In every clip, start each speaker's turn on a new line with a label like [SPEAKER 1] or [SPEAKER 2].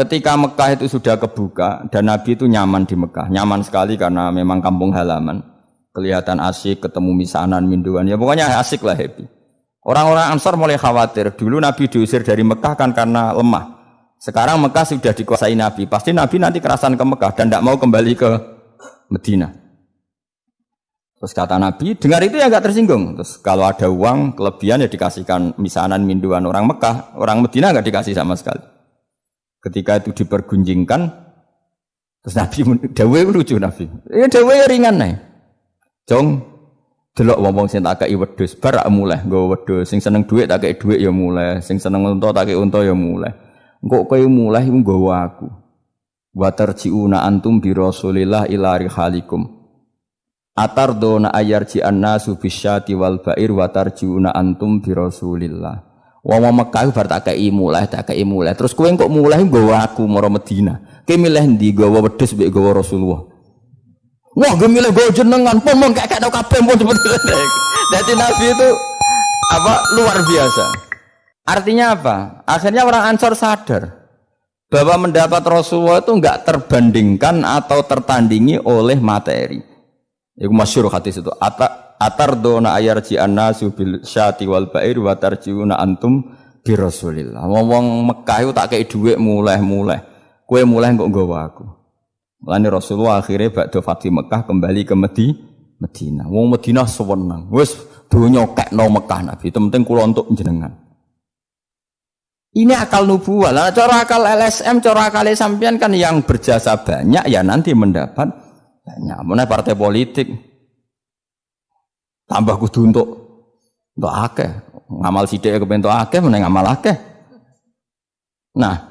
[SPEAKER 1] ketika Mekah itu sudah kebuka dan Nabi itu nyaman di Mekah, nyaman sekali karena memang kampung halaman, kelihatan asik, ketemu misanan, minduan, ya pokoknya asik lah happy. Orang-orang Ansar mulai khawatir. Dulu Nabi diusir dari Mekah kan karena lemah. Sekarang Mekah sudah dikuasai Nabi. Pasti Nabi nanti kerasan ke Mekah dan tidak mau kembali ke Medina. Terus kata Nabi, dengar itu ya nggak tersinggung. Terus kalau ada uang kelebihan ya dikasihkan misanan minduan orang Mekah, orang Medina nggak dikasih sama sekali. Ketika itu dipergunjingkan, terus Nabi dawe lucu Nabi. Ya dawe ringan nih. Jong delok wong-wong sing tak kei wedhus bar mulai nggo wedhus. Sing seneng dhuwit tak kei dhuwit ya mulai. Sing seneng unta tak kei unta ya mulai. Engko kowe mulai iku nggawa aku. Wa tarjiuna antum bi rasulillah ila rihalikum. Atardona ayarji annasu bisyati wal bair wa tarjiuna antum bi rasulillah Wong Mekah bar tak kei mulai tak kei mulai terus kowe kok mulai nggawa aku mara Madinah kowe milih ndi nggawa wedhus mbek nggawa Rasulullah Wah, gue milih gue jenengan pun mau kayak kayak kabeh pun sebenarnya. Jadi Nabi itu apa luar biasa. Artinya apa? Akhirnya orang Ansor sadar bahwa mendapat Rasulullah itu enggak terbandingkan atau tertandingi oleh materi. Itu masyur hadis itu. Ata atar dona ayarji annasu bil syati wal bair wa tarjiuna antum bi Rasulillah. Ngomong Mekah itu tak kayak duit mulai-mulai. Kue mulai kok nggawa aku. Mulane Rasulullah akhirnya bakdo Fatih Mekah kembali ke Medi, Medina. Wong Medina sewenang. Wes donya kekno Mekah Nabi. Itu penting kula untuk jenengan. Ini akal nubuah. Lah cara akal LSM, cara akal sampean kan yang berjasa banyak ya nanti mendapat banyak. Mana partai politik tambah kudu untuk untuk akeh. Ngamal sithik kepentok akeh, meneng ngamal akeh. Nah,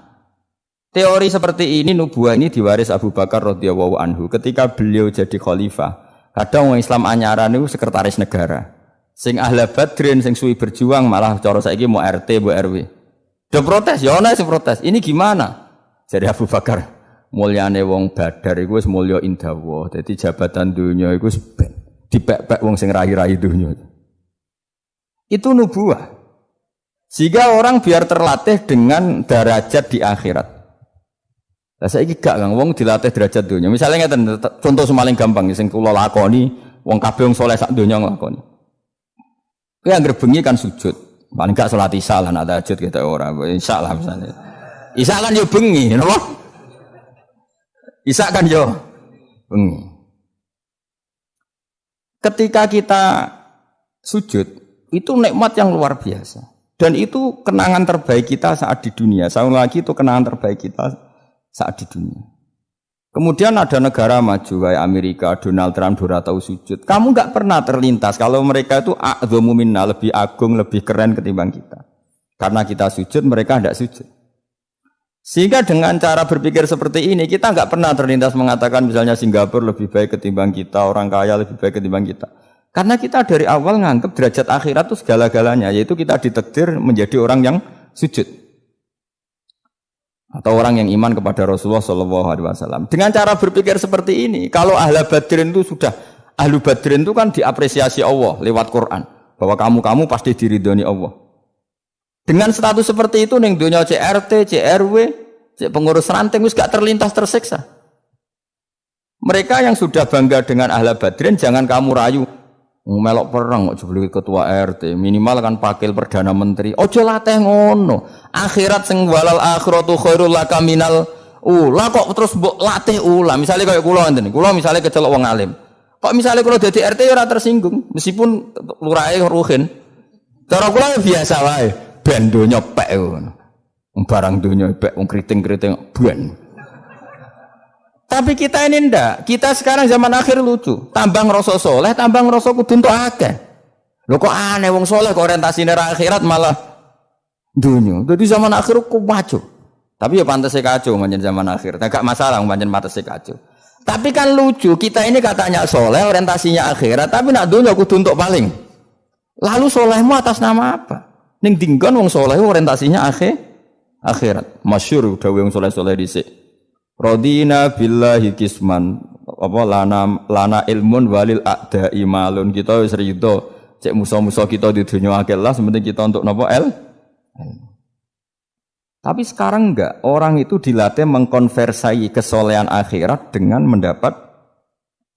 [SPEAKER 1] Teori seperti ini nubuah ini diwaris Abu Bakar radhiyallahu anhu ketika beliau jadi khalifah. Kadang orang Islam anyaran itu sekretaris negara. Sing ahla badrin sing suwi berjuang malah cara saiki mau RT bu RW. Udah protes, ya ana protes. Ini gimana? Jadi Abu Bakar mulyane wong badar iku wis mulya indawa. Dadi jabatan dunia iku dipek-pek wong sing rahi-rahi dunia. Itu nubuah. Sehingga orang biar terlatih dengan derajat di akhirat. Lah saiki gak Kang wong dilatih derajat dunia. Misalnya ngeten contoh semaling gampang sing kula lakoni wong kabeh wong saleh sak donya nglakoni. Kowe anggere bengi kan sujud. Paling gak salat isya lah nak tahajud kita ora. Isya lah misalnya. Isya kan yo bengi, napa? Isya kan yo bengi. Ketika kita sujud, itu nikmat yang luar biasa. Dan itu kenangan terbaik kita saat di dunia. Saya lagi itu kenangan terbaik kita saat di dunia. Kemudian ada negara maju kayak Amerika, Donald Trump, Dora tahu sujud. Kamu nggak pernah terlintas kalau mereka itu minna, lebih agung, lebih keren ketimbang kita. Karena kita sujud, mereka tidak sujud. Sehingga dengan cara berpikir seperti ini, kita nggak pernah terlintas mengatakan misalnya Singapura lebih baik ketimbang kita, orang kaya lebih baik ketimbang kita. Karena kita dari awal nganggap derajat akhirat itu segala-galanya, yaitu kita ditekdir menjadi orang yang sujud atau orang yang iman kepada Rasulullah Shallallahu Alaihi Wasallam. Dengan cara berpikir seperti ini, kalau ahli badrin itu sudah ahlu badrin itu kan diapresiasi Allah lewat Quran bahwa kamu kamu pasti diridhoni Allah. Dengan status seperti itu neng dunia CRT, CRW, pengurus ranting wis gak terlintas tersiksa. Mereka yang sudah bangga dengan ahli badrin jangan kamu rayu. Melok perang kok jebul ketua RT minimal kan pakil perdana menteri. Ojo latih ngono. Akhirat sing walal akhiratu khairul laka minal ula. Kok terus mbok latih ula? Misalnya kayak kula ngene kula misalnya kecelok wong alim. Kok misalnya kula dadi RT ya ora tersinggung? Meskipun lurahe ruhin. Cara kula ya biasa wae ben donya pek barang donya pek wong kriting-kriting ben tapi kita ini ndak. Kita sekarang zaman akhir lucu. Tambang rasa soleh, tambang rasa kudu untuk akeh. Lho kok aneh wong soleh kok orientasi nera akhirat malah dunia. Jadi zaman akhir maju. Tapi ya pantas kacau manjen zaman akhir. Tidak masalah manjen pantas kacau. Tapi kan lucu, kita ini katanya soleh, orientasinya akhirat, tapi nak dunia kudu untuk paling. Lalu solehmu atas nama apa? Ning dinggon wong soleh orientasinya akhir akhirat. Masyur udah wong soleh-soleh dhisik. Rodina billahi kisman apa lana lana ilmun walil ada imalun kita wis rido cek musuh-musuh kita di dunia akhirat sementing kita untuk nopo el Tapi sekarang enggak, orang itu dilatih mengkonversai kesolehan akhirat dengan mendapat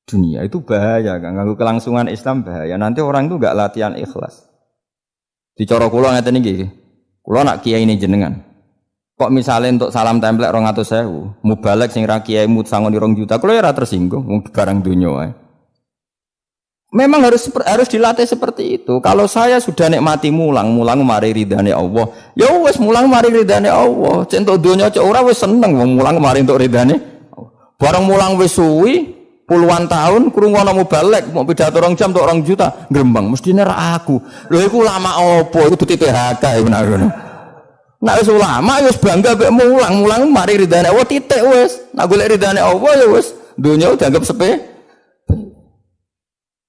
[SPEAKER 1] dunia. Itu bahaya, kan? Ganggu kelangsungan Islam bahaya. Nanti orang itu enggak latihan ikhlas. Dicara kula ngeten iki. Kula nak kiai ini jenengan. Kok misalnya untuk salam template rong atau sewu, mubalek sing ra kiai mut sangon rong juta, kalau ya tersinggung, barang dunia. Memang harus harus dilatih seperti itu. Kalau saya sudah nikmati mulang, mulang mari ridhani Allah. Ya wes mulang mari ridhani Allah. Centok dunia cek wes seneng wong mulang mari untuk ridhani. Barang mulang wes suwi puluhan tahun kurung mau balik mau pidato orang jam untuk orang juta gerembang mesti ra aku. Lho iku lama opo? Iku duti PHK ya benar. Nak wis ulama ya wis bangga mek mulang, mulang mari ridhani Allah titik wes. Nak golek ridhani Allah ya wes dunia dianggap sepe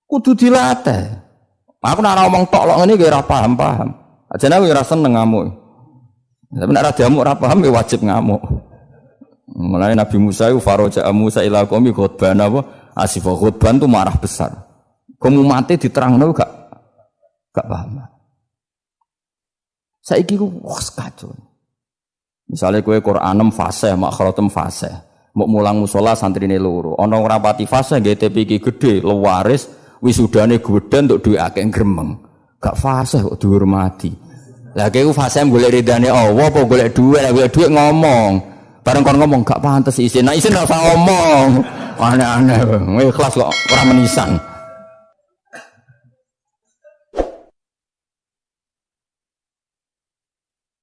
[SPEAKER 1] kudu dilatih. Aku nak ngomong tok lok ngene paham-paham. Ajane aku ora seneng ngamuk. Tapi nek ora diamuk ora paham ya wajib ngamuk. Mulai Nabi Musa itu faroja Musa ila qaumi khutban apa? Asif khutban itu marah besar. Kamu mati diterangno gak gak paham. Saiki ku wah kacau. Misalnya kue Quran fase, makhratem fase. Mau mulang musola santri ini loro. Ono rapati fase, GTP gede, lewaris, wisudane godhan untuk duwe akeh gremeng. Gak fase kok dihormati. Lah kowe fase golek ridane Allah apa golek duit, golek duit ngomong. Bareng kon ngomong gak pantes isin. Nah isin ora ngomong. Aneh-aneh. Ikhlas kok ora menisan.